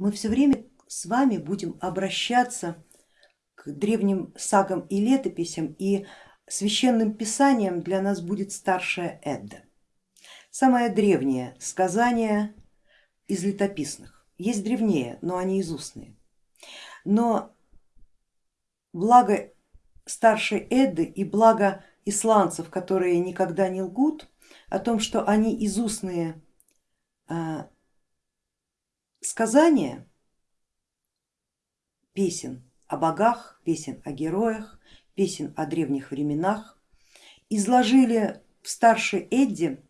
мы все время с вами будем обращаться к древним сагам и летописям, и священным писанием для нас будет старшая Эдда. Самое древнее сказание из летописных. Есть древнее, но они из устные. Но благо старшей Эдды и благо исландцев, которые никогда не лгут, о том, что они из устные а, сказания песен о богах, песен о героях, песен о древних временах изложили в старшей Эдди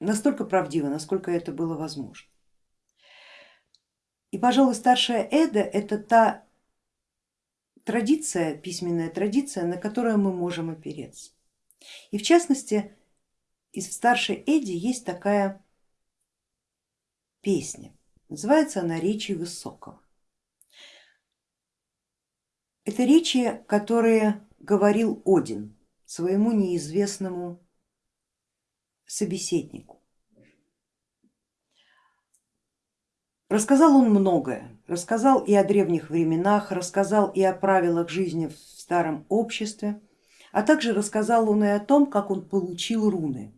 настолько правдиво, насколько это было возможно. И, пожалуй, старшая Эда это та традиция, письменная традиция, на которую мы можем опереться. И в частности, из старшей Эдди есть такая песня, называется она Речи Высокого. Это речи, которые говорил Один своему неизвестному собеседнику. Рассказал он многое, рассказал и о древних временах, рассказал и о правилах жизни в старом обществе, а также рассказал он и о том, как он получил руны.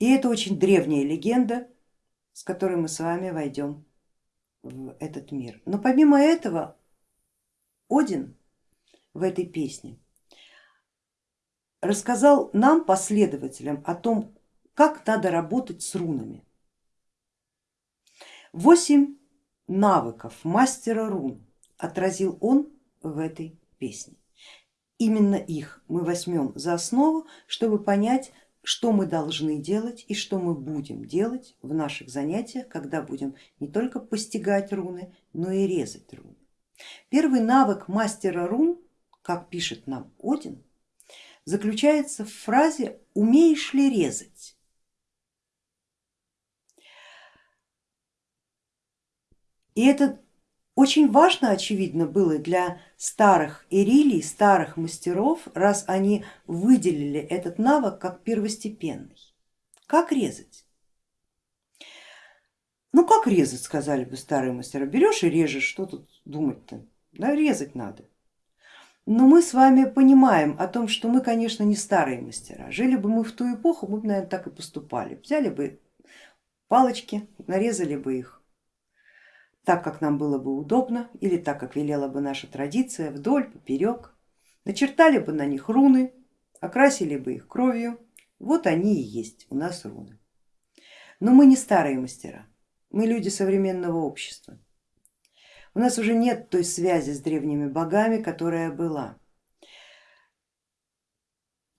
И это очень древняя легенда, с которой мы с вами войдем в этот мир. Но помимо этого Один в этой песне рассказал нам, последователям, о том, как надо работать с рунами. Восемь навыков мастера рун отразил он в этой песне. Именно их мы возьмем за основу, чтобы понять, что мы должны делать и что мы будем делать в наших занятиях, когда будем не только постигать руны, но и резать руны. Первый навык мастера рун, как пишет нам Один, заключается в фразе умеешь ли резать. И это очень важно, очевидно, было для старых ирилий, старых мастеров, раз они выделили этот навык как первостепенный. Как резать? Ну как резать, сказали бы старые мастера, берешь и режешь, что тут думать-то, да, резать надо. Но мы с вами понимаем о том, что мы, конечно, не старые мастера. Жили бы мы в ту эпоху, мы бы, наверное, так и поступали. Взяли бы палочки, нарезали бы их так, как нам было бы удобно или так, как велела бы наша традиция, вдоль, поперек, начертали бы на них руны, окрасили бы их кровью, вот они и есть у нас руны. Но мы не старые мастера, мы люди современного общества. У нас уже нет той связи с древними богами, которая была.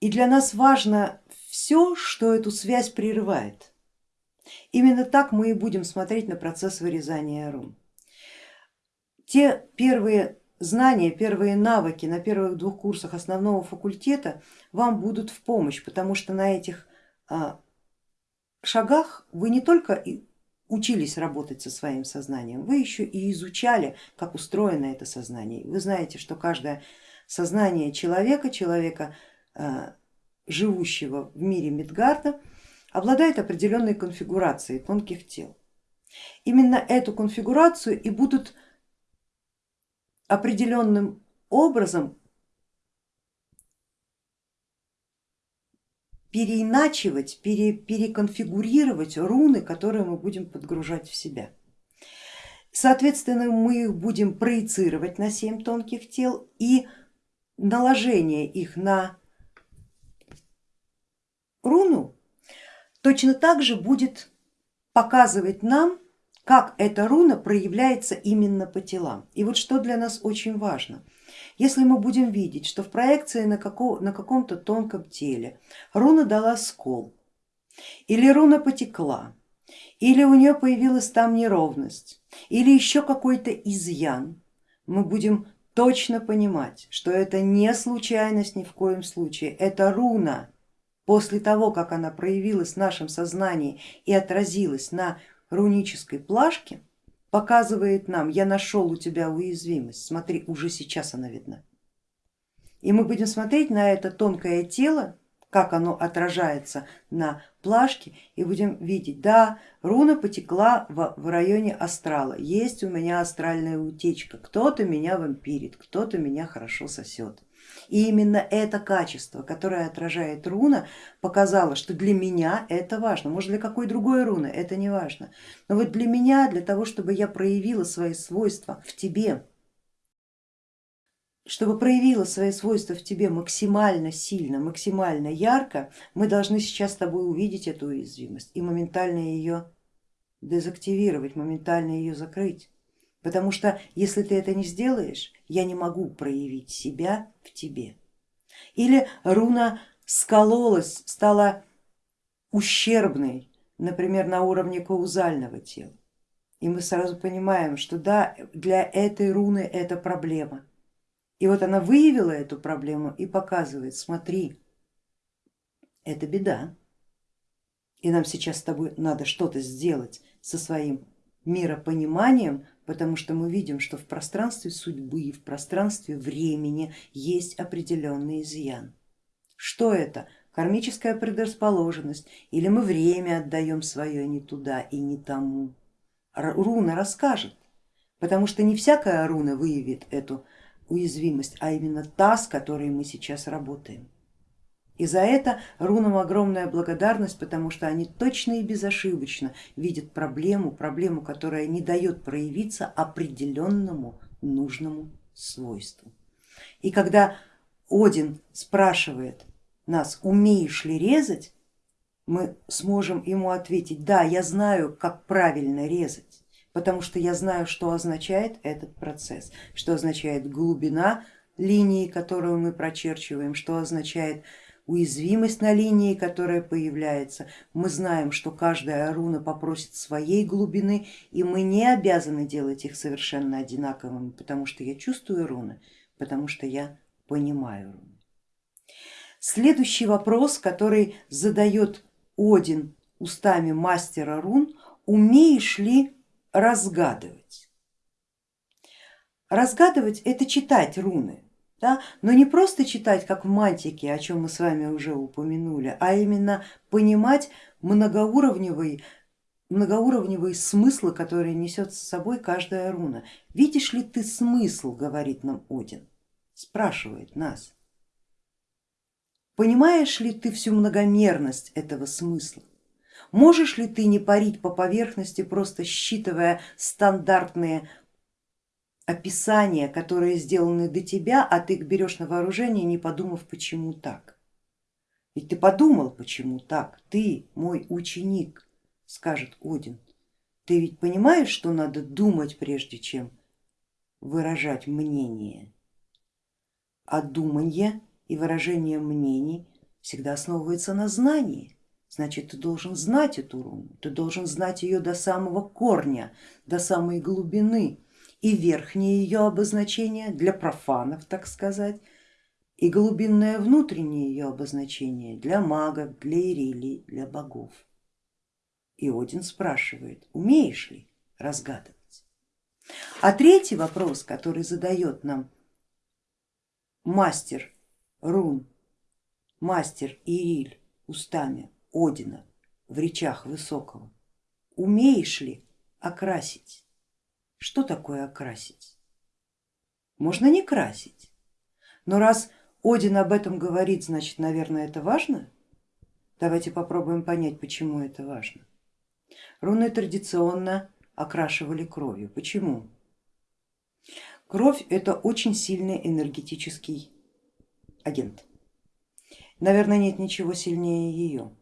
И для нас важно все, что эту связь прерывает. Именно так мы и будем смотреть на процесс вырезания рун. Те первые знания, первые навыки на первых двух курсах основного факультета вам будут в помощь, потому что на этих а, шагах вы не только учились работать со своим сознанием, вы еще и изучали, как устроено это сознание. Вы знаете, что каждое сознание человека, человека, а, живущего в мире Мидгарда, обладает определенной конфигурацией тонких тел. Именно эту конфигурацию и будут определенным образом переиначивать, пере, переконфигурировать руны, которые мы будем подгружать в себя. Соответственно, мы их будем проецировать на семь тонких тел и наложение их на руну точно так же будет показывать нам, как эта руна проявляется именно по телам. И вот что для нас очень важно. Если мы будем видеть, что в проекции на, на каком-то тонком теле руна дала скол, или руна потекла, или у нее появилась там неровность, или еще какой-то изъян, мы будем точно понимать, что это не случайность ни в коем случае, это руна после того, как она проявилась в нашем сознании и отразилась на рунической плашке, показывает нам, я нашел у тебя уязвимость, смотри, уже сейчас она видна. И мы будем смотреть на это тонкое тело, как оно отражается на плашке и будем видеть, да, руна потекла в, в районе астрала, есть у меня астральная утечка, кто-то меня вампирит, кто-то меня хорошо сосет. И именно это качество, которое отражает руна, показало, что для меня это важно. Может для какой другой руны это не важно. Но вот для меня, для того, чтобы я проявила свои свойства в тебе, чтобы проявила свои свойства в тебе максимально сильно, максимально ярко, мы должны сейчас с тобой увидеть эту уязвимость и моментально ее дезактивировать, моментально ее закрыть. Потому что если ты это не сделаешь, я не могу проявить себя в тебе. Или руна скололась, стала ущербной, например, на уровне каузального тела. И мы сразу понимаем, что да, для этой руны это проблема и вот она выявила эту проблему и показывает, смотри, это беда. И нам сейчас с тобой надо что-то сделать со своим миропониманием, потому что мы видим, что в пространстве судьбы, в пространстве времени есть определенный изъян. Что это? Кармическая предрасположенность или мы время отдаем свое не туда и не тому? Руна расскажет, потому что не всякая руна выявит эту уязвимость, а именно та, с которой мы сейчас работаем. И за это рунам огромная благодарность, потому что они точно и безошибочно видят проблему, проблему, которая не дает проявиться определенному нужному свойству. И когда Один спрашивает нас, умеешь ли резать, мы сможем ему ответить, да, я знаю, как правильно резать потому что я знаю, что означает этот процесс, что означает глубина линии, которую мы прочерчиваем, что означает уязвимость на линии, которая появляется. Мы знаем, что каждая руна попросит своей глубины, и мы не обязаны делать их совершенно одинаковыми, потому что я чувствую руны, потому что я понимаю руны. Следующий вопрос, который задает Один устами мастера рун, умеешь ли разгадывать. Разгадывать это читать руны, да? но не просто читать, как в мантике, о чем мы с вами уже упомянули, а именно понимать многоуровневый, многоуровневые смыслы, которые несет с собой каждая руна. Видишь ли ты смысл, говорит нам Один, спрашивает нас. Понимаешь ли ты всю многомерность этого смысла? Можешь ли ты не парить по поверхности, просто считывая стандартные описания, которые сделаны до тебя, а ты их берешь на вооружение, не подумав, почему так? Ведь ты подумал, почему так, ты мой ученик, скажет Один. Ты ведь понимаешь, что надо думать, прежде чем выражать мнение, а думание и выражение мнений всегда основывается на знании значит ты должен знать эту руну, ты должен знать ее до самого корня, до самой глубины и верхнее ее обозначение для профанов, так сказать, и глубинное внутреннее ее обозначение для магов, для ирилий, для богов. И Один спрашивает, умеешь ли разгадывать? А третий вопрос, который задает нам мастер рун, мастер Ириль устами Одина в речах Высокого. Умеешь ли окрасить? Что такое окрасить? Можно не красить, но раз Один об этом говорит, значит, наверное, это важно. Давайте попробуем понять, почему это важно. Руны традиционно окрашивали кровью. Почему? Кровь это очень сильный энергетический агент. Наверное, нет ничего сильнее ее.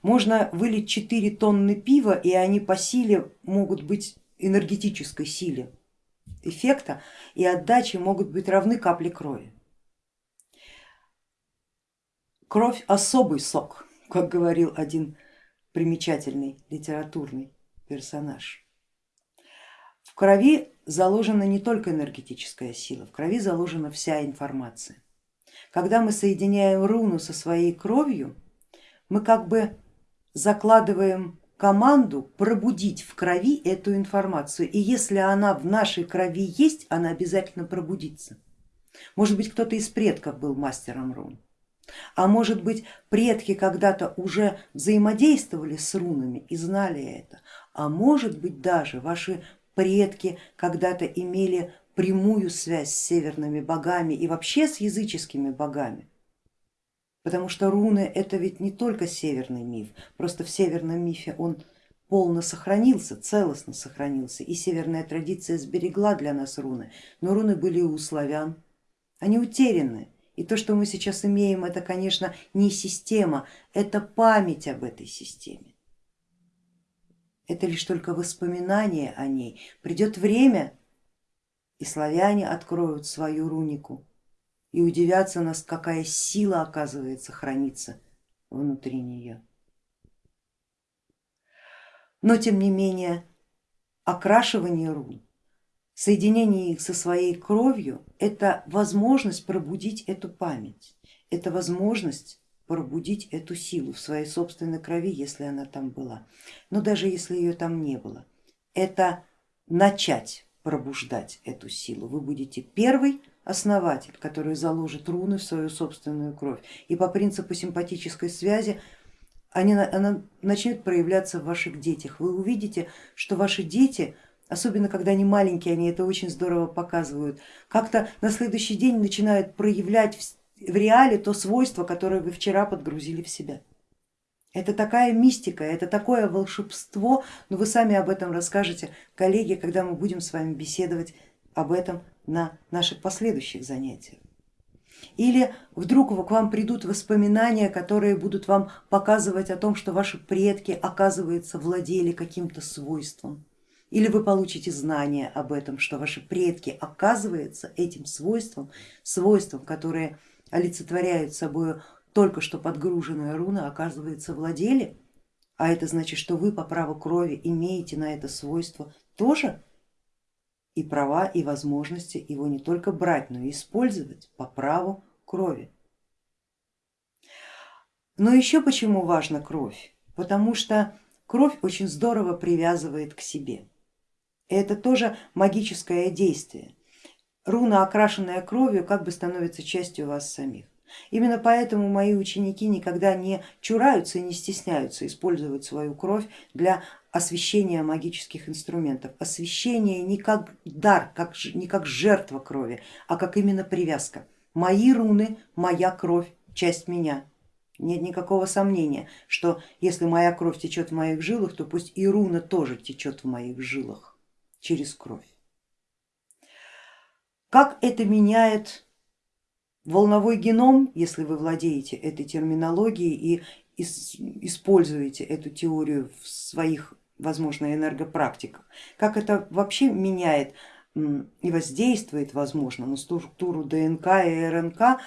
Можно вылить 4 тонны пива, и они по силе могут быть энергетической силе эффекта и отдачи могут быть равны капле крови. Кровь особый сок, как говорил один примечательный литературный персонаж. В крови заложена не только энергетическая сила, в крови заложена вся информация. Когда мы соединяем руну со своей кровью, мы как бы закладываем команду пробудить в крови эту информацию. И если она в нашей крови есть, она обязательно пробудится. Может быть, кто-то из предков был мастером рун. А может быть предки когда-то уже взаимодействовали с рунами и знали это, а может быть даже ваши предки когда-то имели прямую связь с северными богами и вообще с языческими богами. Потому что руны это ведь не только северный миф, просто в северном мифе он полно сохранился, целостно сохранился и северная традиция сберегла для нас руны, но руны были у славян, они утеряны. И то, что мы сейчас имеем, это, конечно, не система, это память об этой системе. Это лишь только воспоминание о ней. Придет время, и славяне откроют свою рунику и удивятся нас, какая сила оказывается хранится внутри нее. Но тем не менее окрашивание рун, соединение их со своей кровью это возможность пробудить эту память, это возможность пробудить эту силу в своей собственной крови, если она там была. Но даже если ее там не было, это начать пробуждать эту силу. Вы будете первый основатель, который заложит руны в свою собственную кровь. И по принципу симпатической связи они, она начнет проявляться в ваших детях. Вы увидите, что ваши дети, особенно когда они маленькие, они это очень здорово показывают, как-то на следующий день начинают проявлять в, в реале то свойство, которое вы вчера подгрузили в себя. Это такая мистика, это такое волшебство, но вы сами об этом расскажете, коллеги, когда мы будем с вами беседовать об этом на наших последующих занятиях. Или вдруг к вам придут воспоминания, которые будут вам показывать о том, что ваши предки, оказывается, владели каким-то свойством. Или вы получите знания об этом, что ваши предки, оказывается, этим свойством, свойством, которое олицетворяют собой только что подгруженная руна, оказывается, владели, а это значит, что вы по праву крови имеете на это свойство тоже и права, и возможности его не только брать, но и использовать по праву крови. Но еще почему важна кровь? Потому что кровь очень здорово привязывает к себе. Это тоже магическое действие. Руна, окрашенная кровью, как бы становится частью вас самих. Именно поэтому мои ученики никогда не чураются и не стесняются использовать свою кровь для освещения магических инструментов. Освещение не как дар, как, не как жертва крови, а как именно привязка. Мои руны, моя кровь, часть меня. Нет никакого сомнения, что если моя кровь течет в моих жилах, то пусть и руна тоже течет в моих жилах через кровь. Как это меняет волновой геном, если вы владеете этой терминологией и используете эту теорию в своих возможно, энергопрактиках. Как это вообще меняет и воздействует, возможно, на структуру ДНК и РНК,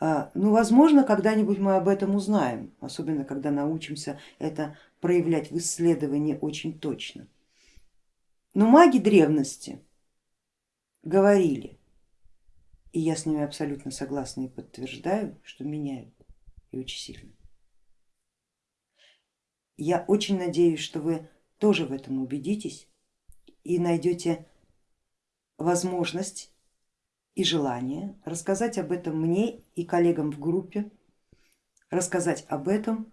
а, ну, возможно, когда-нибудь мы об этом узнаем, особенно когда научимся это проявлять в исследовании очень точно. Но маги древности говорили, и я с ними абсолютно согласна и подтверждаю, что меняют и очень сильно. Я очень надеюсь, что вы тоже в этом убедитесь и найдете возможность и желание рассказать об этом мне и коллегам в группе, рассказать об этом,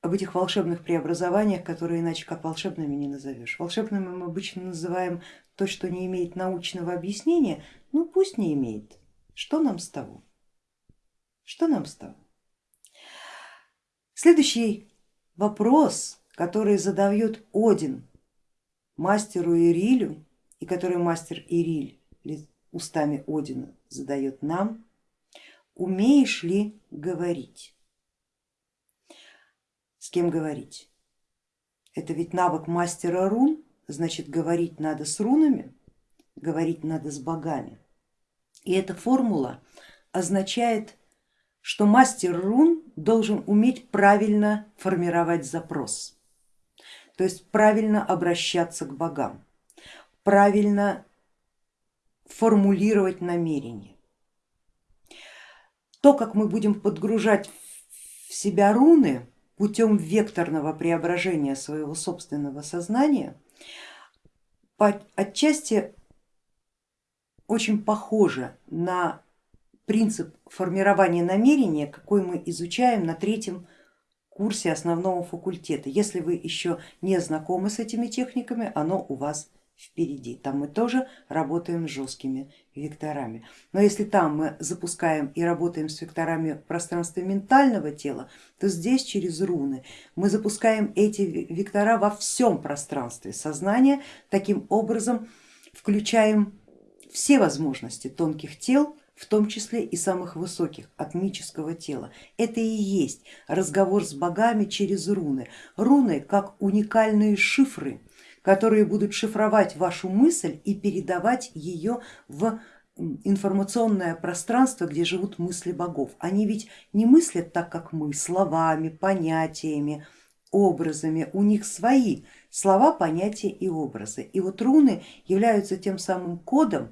об этих волшебных преобразованиях, которые иначе как волшебными не назовешь. Волшебными мы обычно называем то, что не имеет научного объяснения, ну пусть не имеет. Что нам с того? Что нам с того? Следующий вопрос, который задает Один мастеру Ирилю и который мастер Ириль устами Одина задает нам, умеешь ли говорить? С кем говорить? Это ведь навык мастера рун, значит говорить надо с рунами, говорить надо с богами. И эта формула означает что мастер рун должен уметь правильно формировать запрос, то есть правильно обращаться к богам, правильно формулировать намерения. То, как мы будем подгружать в себя руны путем векторного преображения своего собственного сознания, отчасти очень похоже на принцип формирования намерения, какой мы изучаем на третьем курсе основного факультета. Если вы еще не знакомы с этими техниками, оно у вас впереди. Там мы тоже работаем с жесткими векторами. Но если там мы запускаем и работаем с векторами в пространстве ментального тела, то здесь через руны мы запускаем эти вектора во всем пространстве сознания, таким образом включаем все возможности тонких тел, в том числе и самых высоких, атмического тела. Это и есть разговор с богами через руны. Руны как уникальные шифры, которые будут шифровать вашу мысль и передавать ее в информационное пространство, где живут мысли богов. Они ведь не мыслят так, как мы, словами, понятиями, образами, у них свои слова, понятия и образы. И вот руны являются тем самым кодом,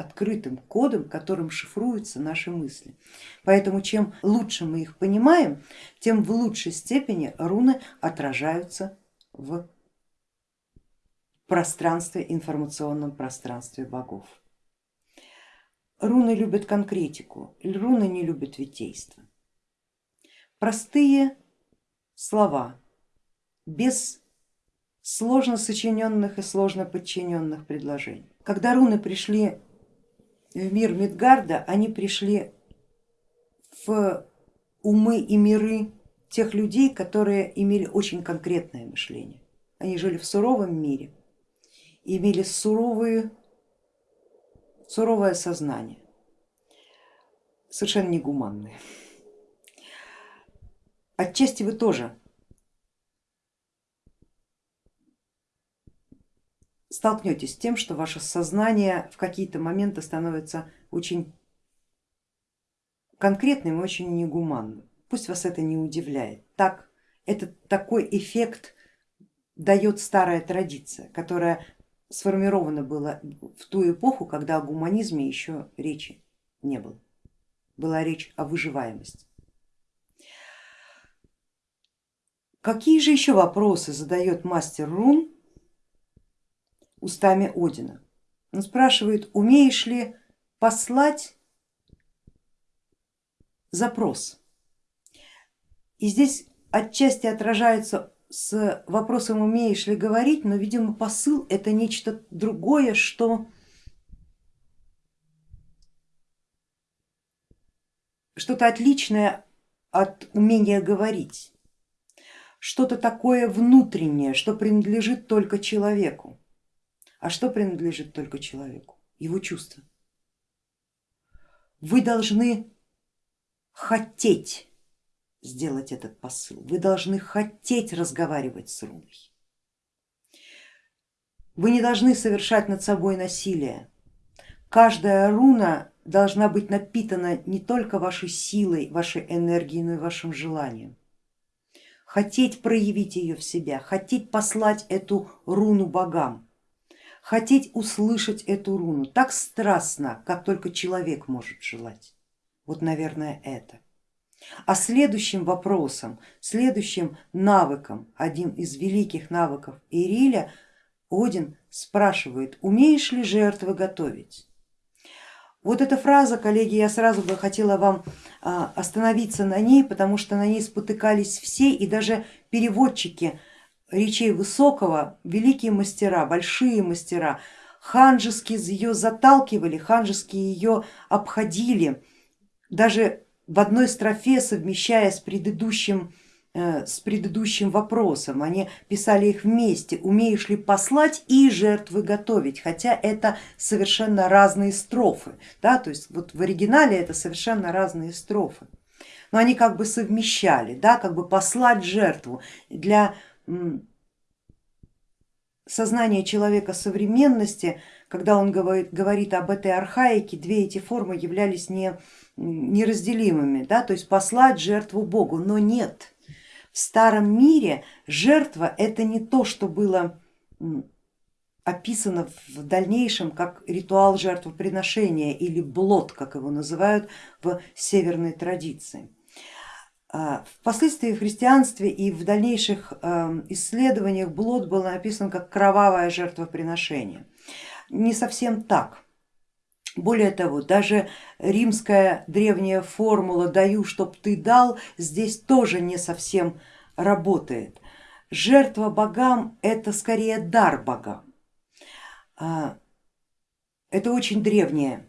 открытым кодом, которым шифруются наши мысли. Поэтому чем лучше мы их понимаем, тем в лучшей степени руны отражаются в пространстве, информационном пространстве богов. Руны любят конкретику, руны не любят витейство. Простые слова, без сложно сочиненных и сложно подчиненных предложений. Когда руны пришли в мир Мидгарда, они пришли в умы и миры тех людей, которые имели очень конкретное мышление. Они жили в суровом мире, имели суровые, суровое сознание, совершенно негуманное. Отчасти вы тоже столкнетесь с тем, что ваше сознание в какие-то моменты становится очень конкретным и очень негуманным. Пусть вас это не удивляет. Так, это такой эффект дает старая традиция, которая сформирована была в ту эпоху, когда о гуманизме еще речи не было. Была речь о выживаемости. Какие же еще вопросы задает мастер рун устами Одина? Он спрашивает, умеешь ли послать запрос? И здесь отчасти отражается с вопросом умеешь ли говорить, но видимо посыл это нечто другое, что что-то отличное от умения говорить, что-то такое внутреннее, что принадлежит только человеку. А что принадлежит только человеку? Его чувства. Вы должны хотеть сделать этот посыл. Вы должны хотеть разговаривать с руной. Вы не должны совершать над собой насилие. Каждая руна должна быть напитана не только вашей силой, вашей энергией, но и вашим желанием. Хотеть проявить ее в себя, хотеть послать эту руну богам, хотеть услышать эту руну так страстно, как только человек может желать. Вот, наверное, это. А следующим вопросом, следующим навыком, один из великих навыков Ириля, Один спрашивает, умеешь ли жертвы готовить? Вот эта фраза, коллеги, я сразу бы хотела вам а, остановиться на ней, потому что на ней спотыкались все и даже переводчики речей Высокого, великие мастера, большие мастера, ханжески ее заталкивали, ханжески ее обходили, даже в одной строфе совмещая с предыдущим, э, с предыдущим вопросом, они писали их вместе, умеешь ли послать и жертвы готовить, хотя это совершенно разные строфы, да, то есть вот в оригинале это совершенно разные строфы, но они как бы совмещали, да, как бы послать жертву. Для сознания человека современности, когда он говорит, говорит об этой архаике, две эти формы являлись не неразделимыми, да, то есть послать жертву Богу, но нет. В старом мире жертва это не то, что было описано в дальнейшем как ритуал жертвоприношения или блот, как его называют в северной традиции. А, впоследствии в христианстве и в дальнейших эм, исследованиях блот был написан как кровавое жертвоприношение. Не совсем так. Более того, даже римская древняя формула «даю, чтоб ты дал» здесь тоже не совсем работает. Жертва богам это скорее дар богам. А, это очень древняя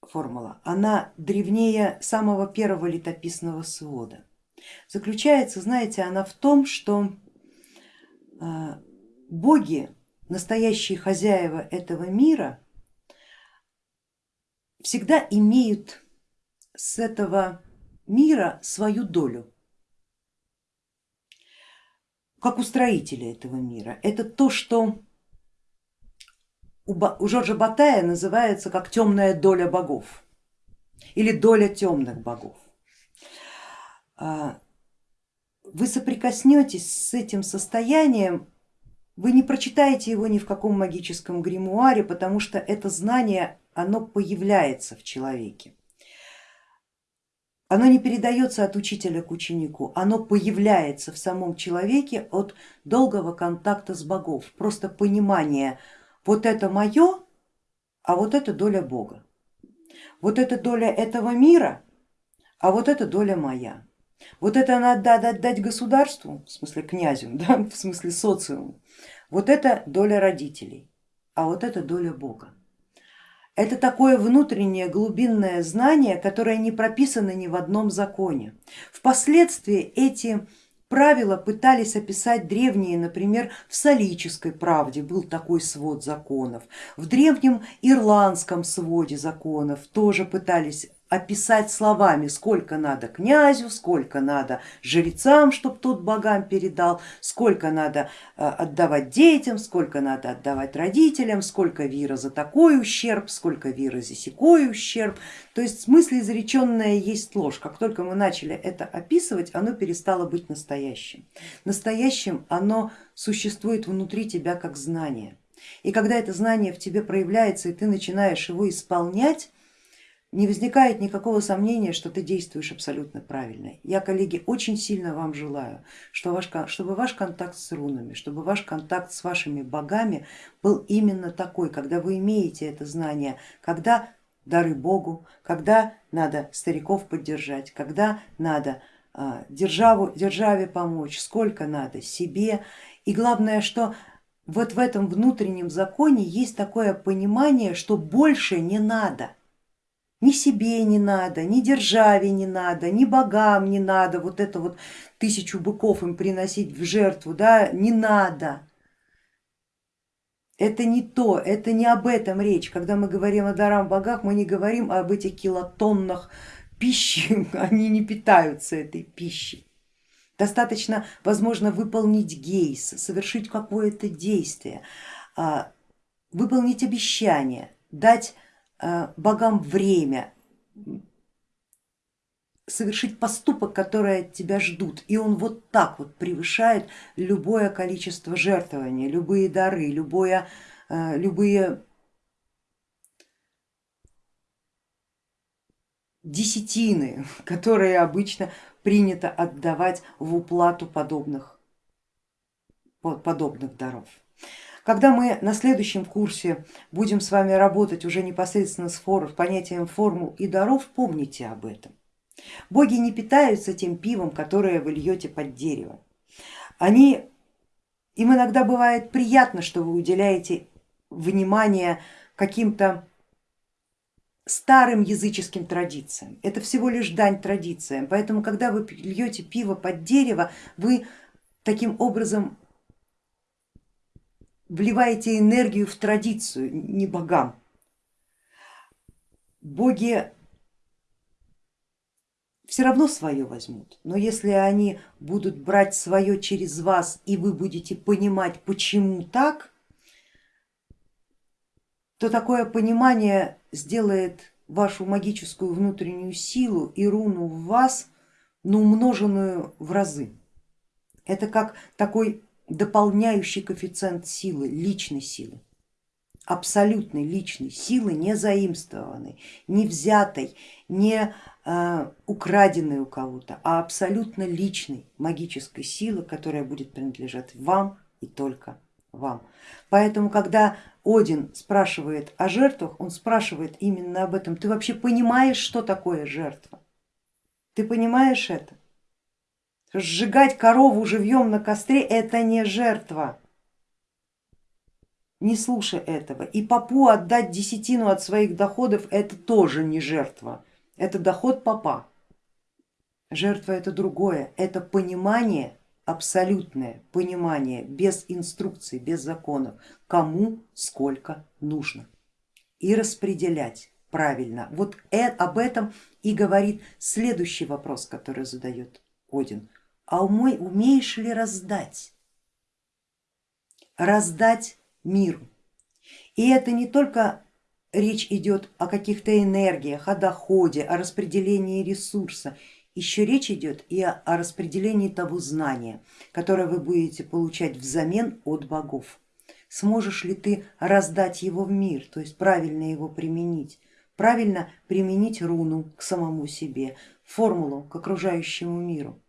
формула, она древнее самого первого летописного свода. Заключается, знаете, она в том, что а, боги, настоящие хозяева этого мира, всегда имеют с этого мира свою долю, как у строителя этого мира. Это то, что у Жоржа Батая называется как темная доля богов или доля темных богов. А, вы соприкоснетесь с этим состоянием, вы не прочитаете его ни в каком магическом гримуаре, потому что это знание, оно появляется в человеке. Оно не передается от учителя к ученику, оно появляется в самом человеке от долгого контакта с богов, просто понимание, вот это мое, а вот это доля Бога. Вот это доля этого мира, а вот это доля моя. Вот это надо отдать государству, в смысле князю, да, в смысле социуму. Вот это доля родителей, а вот это доля Бога. Это такое внутреннее глубинное знание, которое не прописано ни в одном законе. Впоследствии эти правила пытались описать древние, например, в Солической правде был такой свод законов, в древнем ирландском своде законов тоже пытались описать словами, сколько надо князю, сколько надо жрецам, чтобы тот богам передал, сколько надо э, отдавать детям, сколько надо отдавать родителям, сколько вира за такой ущерб, сколько вира за секой ущерб. То есть смысл изреченное есть ложь. Как только мы начали это описывать, оно перестало быть настоящим. Настоящим оно существует внутри тебя как знание. И когда это знание в тебе проявляется и ты начинаешь его исполнять, не возникает никакого сомнения, что ты действуешь абсолютно правильно. Я, коллеги, очень сильно вам желаю, чтобы ваш контакт с рунами, чтобы ваш контакт с вашими богами был именно такой, когда вы имеете это знание, когда дары Богу, когда надо стариков поддержать, когда надо а, державу, державе помочь, сколько надо себе. И главное, что вот в этом внутреннем законе есть такое понимание, что больше не надо ни себе не надо, ни державе не надо, ни богам не надо, вот это вот тысячу быков им приносить в жертву, да, не надо. Это не то, это не об этом речь. Когда мы говорим о дарам богах, мы не говорим об этих килотоннах пищи, они не питаются этой пищей. Достаточно, возможно, выполнить гейс, совершить какое-то действие, а, выполнить обещание, дать богам время совершить поступок, который от тебя ждут. И он вот так вот превышает любое количество жертвования, любые дары, любое, э, любые десятины, которые обычно принято отдавать в уплату подобных, подобных даров. Когда мы на следующем курсе будем с вами работать уже непосредственно с фор, понятием формул и даров, помните об этом. Боги не питаются тем пивом, которое вы льете под дерево. Они, им иногда бывает приятно, что вы уделяете внимание каким-то старым языческим традициям. Это всего лишь дань традициям. Поэтому, когда вы льете пиво под дерево, вы таким образом вливаете энергию в традицию, не богам. Боги все равно свое возьмут, но если они будут брать свое через вас и вы будете понимать, почему так, то такое понимание сделает вашу магическую внутреннюю силу и руну в вас, но ну, умноженную в разы. Это как такой дополняющий коэффициент силы, личной силы, абсолютной личной силы, не заимствованной, не взятой, не э, украденной у кого-то, а абсолютно личной магической силы, которая будет принадлежать вам и только вам. Поэтому, когда один спрашивает о жертвах, он спрашивает именно об этом. Ты вообще понимаешь, что такое жертва? Ты понимаешь это? Сжигать корову живьем на костре это не жертва. Не слушай этого. И попу отдать десятину от своих доходов это тоже не жертва. Это доход попа. Жертва это другое, это понимание абсолютное понимание, без инструкций, без законов, кому сколько нужно и распределять правильно. Вот э, об этом и говорит следующий вопрос, который задает Один. А умой, умеешь ли раздать? Раздать миру. И это не только речь идет о каких-то энергиях, о доходе, о распределении ресурса еще речь идет и о, о распределении того знания, которое вы будете получать взамен от богов. Сможешь ли ты раздать его в мир, то есть правильно его применить, правильно применить руну к самому себе, формулу к окружающему миру.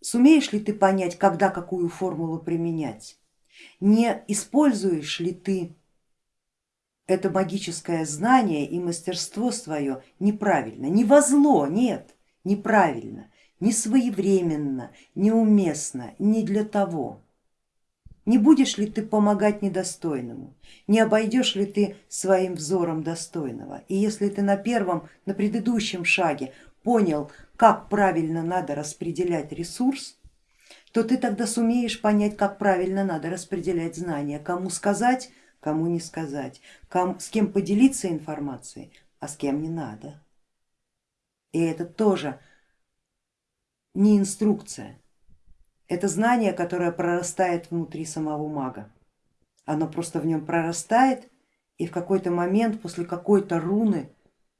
Сумеешь ли ты понять, когда какую формулу применять? Не используешь ли ты это магическое знание и мастерство свое неправильно, не во зло, нет, неправильно, не своевременно, неуместно, не для того. Не будешь ли ты помогать недостойному, не обойдешь ли ты своим взором достойного. И если ты на первом, на предыдущем шаге понял, как правильно надо распределять ресурс, то ты тогда сумеешь понять, как правильно надо распределять знания, кому сказать, кому не сказать, ком, с кем поделиться информацией, а с кем не надо. И это тоже не инструкция, это знание, которое прорастает внутри самого мага. Оно просто в нем прорастает и в какой-то момент после какой-то руны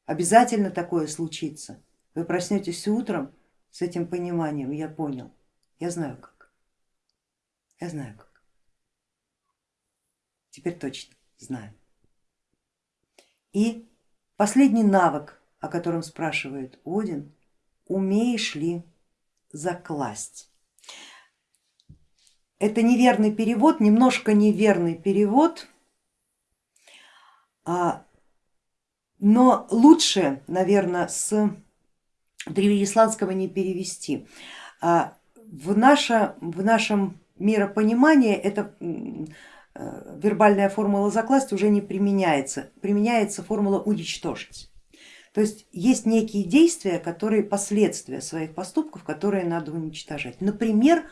обязательно такое случится. Вы проснетесь утром с этим пониманием, я понял, я знаю как, я знаю как. Теперь точно знаю. И последний навык, о котором спрашивает Один, умеешь ли закласть? Это неверный перевод, немножко неверный перевод, а, но лучше, наверное, с древнеисландского не перевести. А, в, наше, в нашем миропонимании это Э, вербальная формула закласть уже не применяется, применяется формула уничтожить. То есть есть некие действия, которые последствия своих поступков, которые надо уничтожать. Например,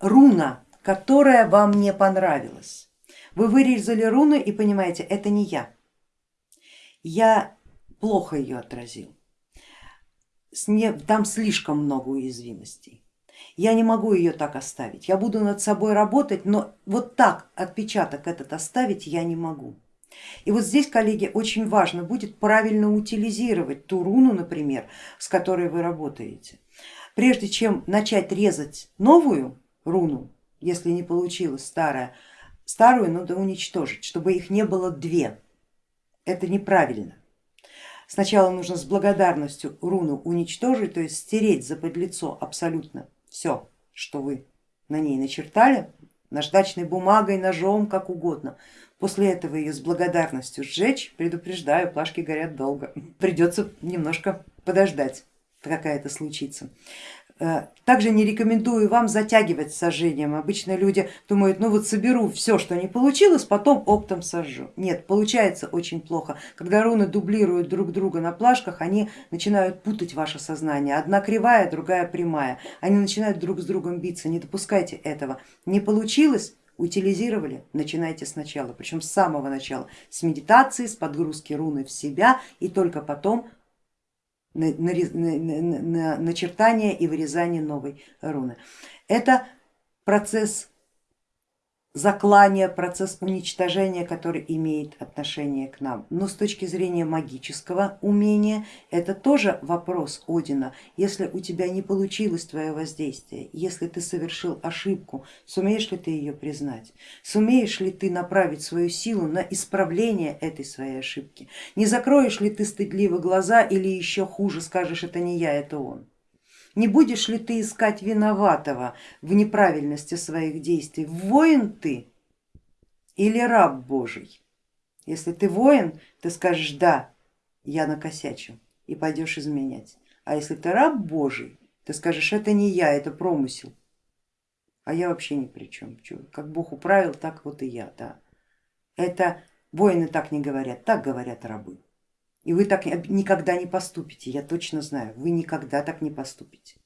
руна, которая вам не понравилась. Вы вырезали руну и понимаете, это не я. Я плохо ее отразил. Там слишком много уязвимостей я не могу ее так оставить, я буду над собой работать, но вот так отпечаток этот оставить я не могу. И вот здесь, коллеги, очень важно будет правильно утилизировать ту руну, например, с которой вы работаете. Прежде чем начать резать новую руну, если не получилось старая, старую надо уничтожить, чтобы их не было две. Это неправильно. Сначала нужно с благодарностью руну уничтожить, то есть стереть за подлицо абсолютно все, что вы на ней начертали, наждачной бумагой, ножом, как угодно. После этого ее с благодарностью сжечь, предупреждаю, плашки горят долго, придется немножко подождать, какая это случится. Э, также не рекомендую вам затягивать с сожжением. Обычно люди думают, ну вот соберу все, что не получилось, потом оптом сожжу. Нет, получается очень плохо. Когда руны дублируют друг друга на плашках, они начинают путать ваше сознание. Одна кривая, другая прямая. Они начинают друг с другом биться. Не допускайте этого. Не получилось, утилизировали, начинайте сначала, причем с самого начала, с медитации, с подгрузки руны в себя и только потом на, на, на, начертание и вырезание новой руны. Это процесс заклания, процесс уничтожения, который имеет отношение к нам. Но с точки зрения магического умения это тоже вопрос Одина. Если у тебя не получилось твое воздействие, если ты совершил ошибку, сумеешь ли ты ее признать? Сумеешь ли ты направить свою силу на исправление этой своей ошибки? Не закроешь ли ты стыдливо глаза или еще хуже скажешь, это не я, это он? Не будешь ли ты искать виноватого в неправильности своих действий? Воин ты или раб Божий? Если ты воин, ты скажешь да, я накосячил и пойдешь изменять. А если ты раб Божий, ты скажешь это не я, это промысел, а я вообще ни при чем. Как Бог управил, так вот и я. Да. Это воины так не говорят, так говорят рабы. И вы так никогда не поступите, я точно знаю, вы никогда так не поступите.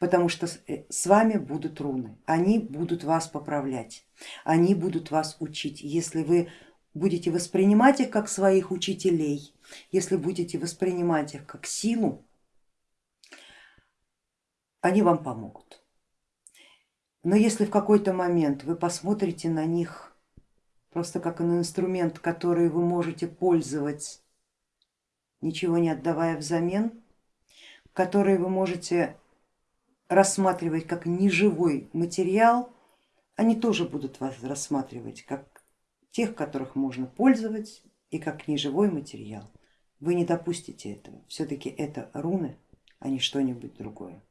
Потому что э, с вами будут руны, они будут вас поправлять, они будут вас учить. Если вы будете воспринимать их как своих учителей, если будете воспринимать их как силу, они вам помогут. Но если в какой-то момент вы посмотрите на них просто как на инструмент, который вы можете пользовать, ничего не отдавая взамен, который вы можете рассматривать как неживой материал, они тоже будут вас рассматривать как тех, которых можно пользовать и как неживой материал. Вы не допустите этого, все-таки это руны, а не что-нибудь другое.